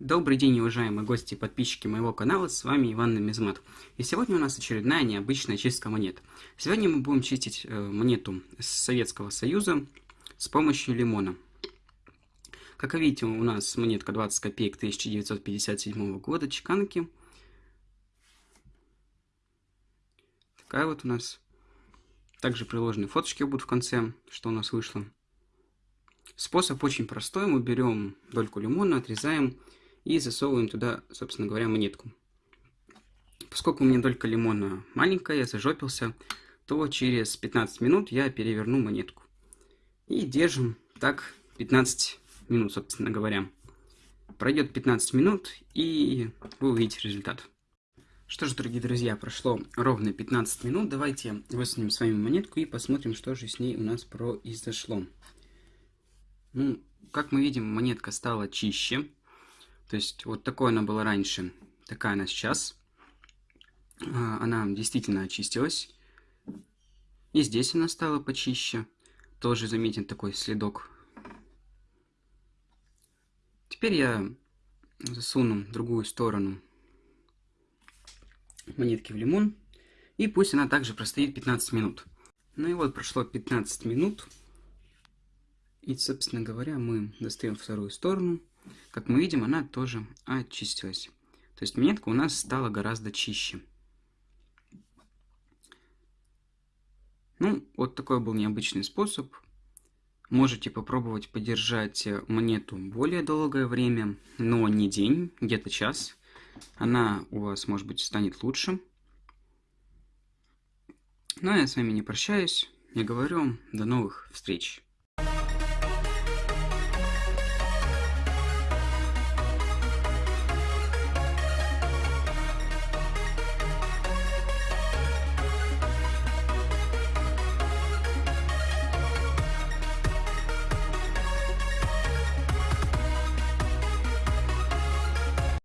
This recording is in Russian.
Добрый день, уважаемые гости и подписчики моего канала, с вами Иван Намизмат. И сегодня у нас очередная необычная чистка монет. Сегодня мы будем чистить э, монету с Советского Союза с помощью лимона. Как видите, у нас монетка 20 копеек 1957 года чеканки. Такая вот у нас. Также приложены фоточки будут в конце, что у нас вышло. Способ очень простой. Мы берем дольку лимона, отрезаем и засовываем туда, собственно говоря, монетку. Поскольку у меня долька лимона маленькая, я зажопился, то через 15 минут я переверну монетку. И держим так 15 минут, собственно говоря. Пройдет 15 минут, и вы увидите результат. Что ж, дорогие друзья, прошло ровно 15 минут. Давайте высунем с вами монетку и посмотрим, что же с ней у нас произошло. Ну, как мы видим, монетка стала чище. То есть вот такой она была раньше, такая она сейчас. А, она действительно очистилась. И здесь она стала почище. Тоже заметен такой следок. Теперь я засуну другую сторону монетки в лимон. И пусть она также простоит 15 минут. Ну и вот прошло 15 минут. И, собственно говоря, мы достаем вторую сторону. Как мы видим, она тоже очистилась. То есть монетка у нас стала гораздо чище. Ну, вот такой был необычный способ. Можете попробовать подержать монету более долгое время, но не день, где-то час. Она у вас, может быть, станет лучше. Ну, а я с вами не прощаюсь. Я говорю, до новых встреч.